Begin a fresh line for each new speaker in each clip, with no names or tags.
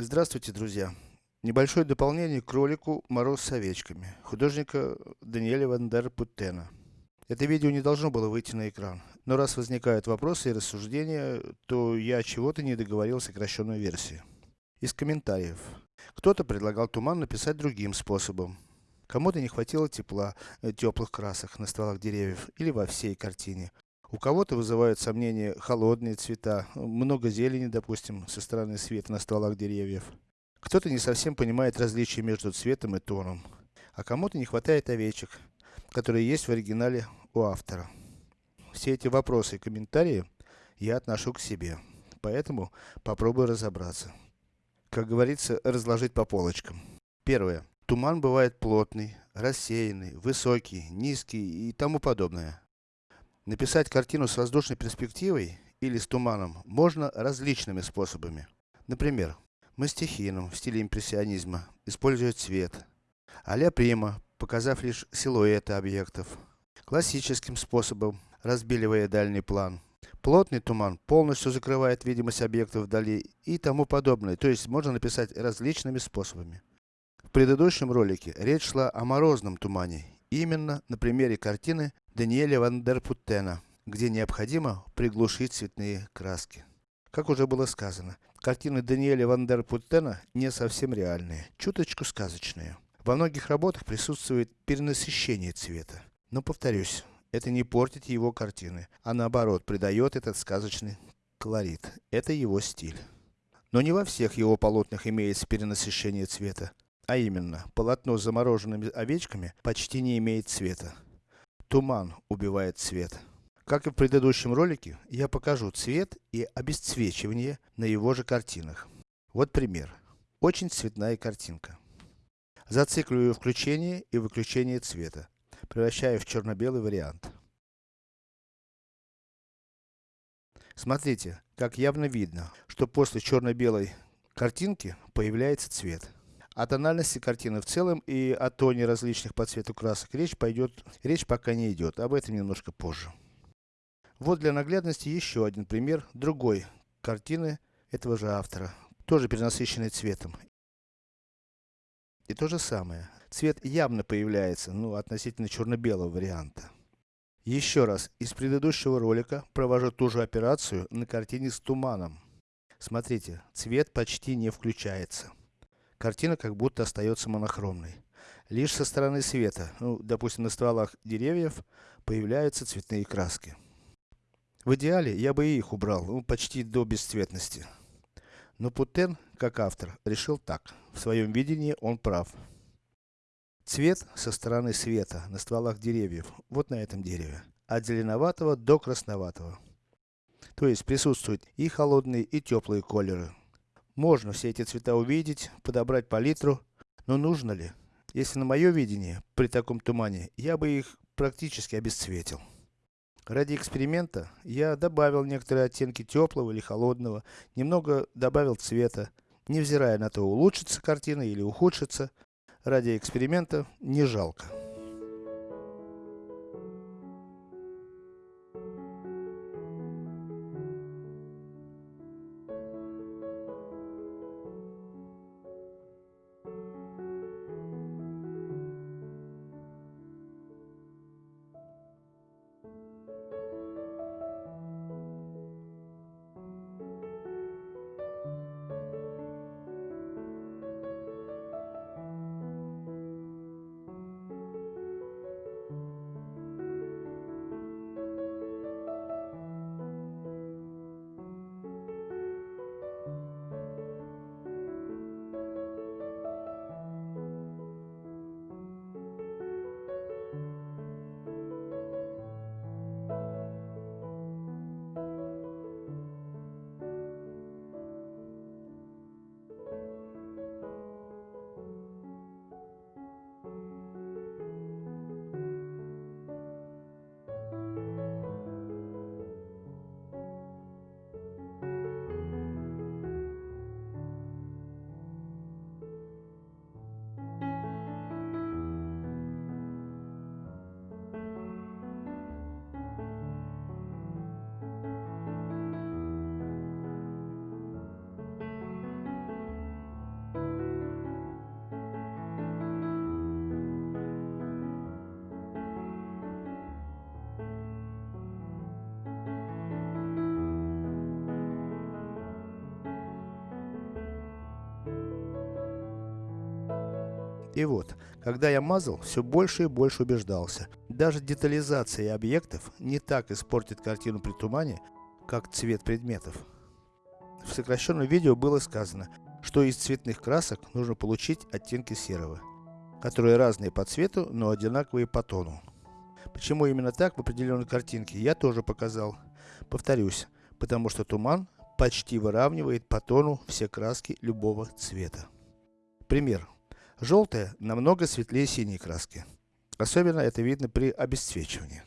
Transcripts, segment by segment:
Здравствуйте, друзья! Небольшое дополнение к ролику «Мороз с овечками» художника Даниэля Ван дер. Это видео не должно было выйти на экран, но раз возникают вопросы и рассуждения, то я чего-то не договорил сокращенную версию. Из комментариев. Кто-то предлагал туман написать другим способом. Кому-то не хватило тепла, э, теплых красок на стволах деревьев или во всей картине. У кого-то вызывают сомнения холодные цвета, много зелени, допустим, со стороны света на стволах деревьев. Кто-то не совсем понимает различия между цветом и тоном. А кому-то не хватает овечек, которые есть в оригинале у автора. Все эти вопросы и комментарии я отношу к себе. Поэтому попробую разобраться. Как говорится, разложить по полочкам. Первое. Туман бывает плотный, рассеянный, высокий, низкий и тому подобное. Написать картину с воздушной перспективой или с туманом можно различными способами. Например, Мастихином в стиле импрессионизма использует цвет. Аля Прима, показав лишь силуэты объектов. Классическим способом, разбеливая дальний план. Плотный туман полностью закрывает видимость объектов вдали и тому подобное, то есть можно написать различными способами. В предыдущем ролике речь шла о морозном тумане, именно на примере картины Даниэля Ван дер Путтена, где необходимо приглушить цветные краски. Как уже было сказано, картины Даниэля Ван дер Путтена не совсем реальные, чуточку сказочные. Во многих работах присутствует перенасыщение цвета. Но повторюсь, это не портит его картины, а наоборот, придает этот сказочный колорит. Это его стиль. Но не во всех его полотнах имеется перенасыщение цвета. А именно, полотно с замороженными овечками почти не имеет цвета. Туман убивает цвет. Как и в предыдущем ролике, я покажу цвет и обесцвечивание на его же картинах. Вот пример. Очень цветная картинка. Зацикливаю включение и выключение цвета, превращая в черно-белый вариант. Смотрите, как явно видно, что после черно-белой картинки появляется цвет. О тональности картины в целом и о тоне различных по цвету красок речь пойдет, речь пока не идет, об этом немножко позже. Вот для наглядности еще один пример другой картины этого же автора, тоже перенасыщенный цветом. И то же самое. Цвет явно появляется, ну, относительно черно-белого варианта. Еще раз, из предыдущего ролика провожу ту же операцию на картине с туманом. Смотрите, цвет почти не включается. Картина как будто остается монохромной. Лишь со стороны света, ну, допустим на стволах деревьев, появляются цветные краски. В идеале, я бы и их убрал, ну, почти до бесцветности. Но Путен, как автор, решил так. В своем видении он прав. Цвет со стороны света, на стволах деревьев, вот на этом дереве. От зеленоватого до красноватого. То есть присутствуют и холодные, и теплые колеры. Можно все эти цвета увидеть, подобрать палитру, но нужно ли? Если на мое видение, при таком тумане, я бы их практически обесцветил. Ради эксперимента, я добавил некоторые оттенки теплого или холодного, немного добавил цвета, невзирая на то, улучшится картина или ухудшится, ради эксперимента не жалко. И вот, когда я мазал, все больше и больше убеждался. Даже детализация объектов не так испортит картину при тумане, как цвет предметов. В сокращенном видео было сказано, что из цветных красок нужно получить оттенки серого, которые разные по цвету, но одинаковые по тону. Почему именно так в определенной картинке, я тоже показал. Повторюсь, потому что туман почти выравнивает по тону все краски любого цвета. Пример. Желтая намного светлее синей краски. Особенно это видно при обесцвечивании.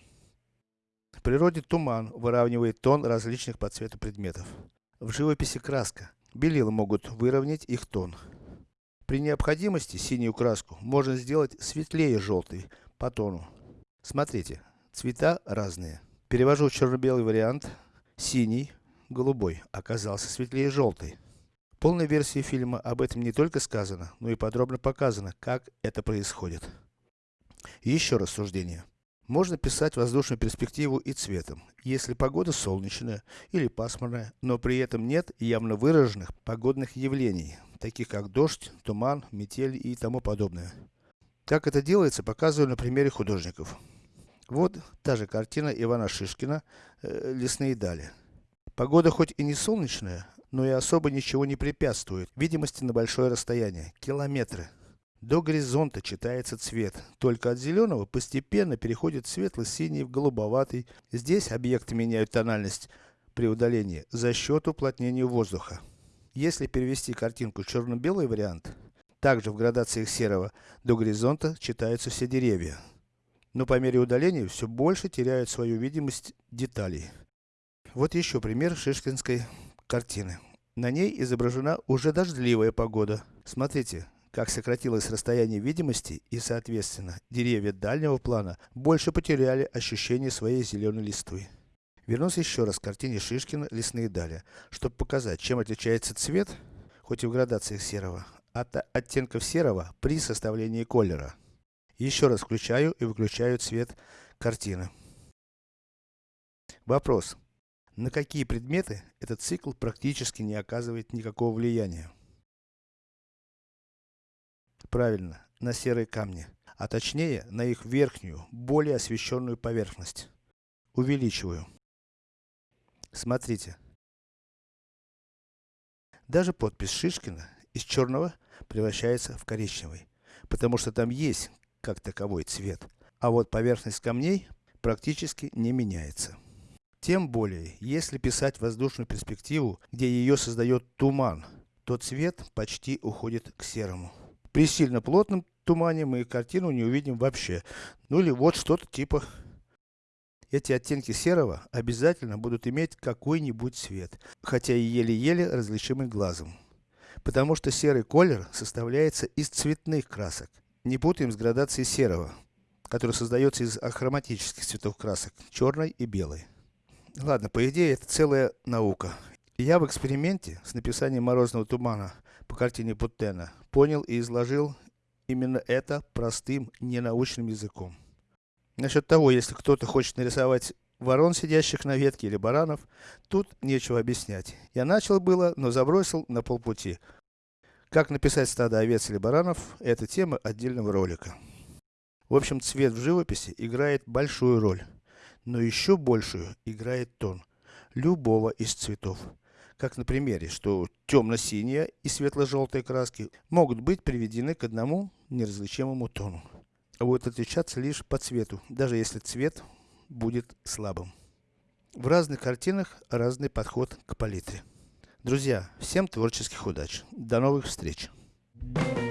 В природе туман выравнивает тон различных по цвету предметов. В живописи краска. Белила могут выровнять их тон. При необходимости синюю краску можно сделать светлее желтой по тону. Смотрите, цвета разные. Перевожу черно-белый вариант. Синий, голубой оказался светлее желтой. Полной версии фильма об этом не только сказано, но и подробно показано, как это происходит. еще рассуждение. Можно писать воздушную перспективу и цветом, если погода солнечная или пасмурная, но при этом нет явно выраженных погодных явлений, таких как дождь, туман, метель и тому подобное. Как это делается, показываю на примере художников. Вот та же картина Ивана Шишкина э, «Лесные дали». Погода хоть и не солнечная, но и особо ничего не препятствует видимости на большое расстояние, километры. До горизонта читается цвет, только от зеленого постепенно переходит светло-синий в голубоватый. Здесь объекты меняют тональность при удалении за счет уплотнения воздуха. Если перевести картинку в черно-белый вариант, также в градациях серого, до горизонта читаются все деревья. Но по мере удаления все больше теряют свою видимость деталей. Вот еще пример шишкинской картины. На ней изображена уже дождливая погода. Смотрите, как сократилось расстояние видимости и соответственно, деревья дальнего плана больше потеряли ощущение своей зеленой листвы. Вернусь еще раз к картине Шишкина «Лесные дали», чтобы показать, чем отличается цвет, хоть и в градациях серого, от оттенков серого при составлении колера. Еще раз включаю и выключаю цвет картины. Вопрос. На какие предметы этот цикл практически не оказывает никакого влияния? Правильно, на серые камни, а точнее на их верхнюю, более освещенную поверхность. Увеличиваю. Смотрите. Даже подпись Шишкина из черного превращается в коричневый, потому что там есть, как таковой, цвет. А вот поверхность камней практически не меняется. Тем более, если писать воздушную перспективу, где ее создает туман, то цвет почти уходит к серому. При сильно плотном тумане мы картину не увидим вообще. Ну или вот что-то типа. Эти оттенки серого обязательно будут иметь какой-нибудь цвет, хотя и еле-еле различимый глазом. Потому что серый колер составляется из цветных красок. Не путаем с градацией серого, который создается из ахроматических цветов красок, черной и белой. Ладно, по идее это целая наука. Я в эксперименте с написанием морозного тумана по картине Путтена понял и изложил именно это простым, ненаучным языком. Насчет того, если кто-то хочет нарисовать ворон, сидящих на ветке, или баранов, тут нечего объяснять. Я начал было, но забросил на полпути. Как написать стадо овец или баранов, это тема отдельного ролика. В общем, цвет в живописи играет большую роль. Но еще большую играет тон любого из цветов как на примере, что темно-синяя и светло-желтые краски могут быть приведены к одному неразличимому тону. А будут отличаться лишь по цвету, даже если цвет будет слабым. В разных картинах разный подход к палитре. Друзья, всем творческих удач. До новых встреч! Thank you.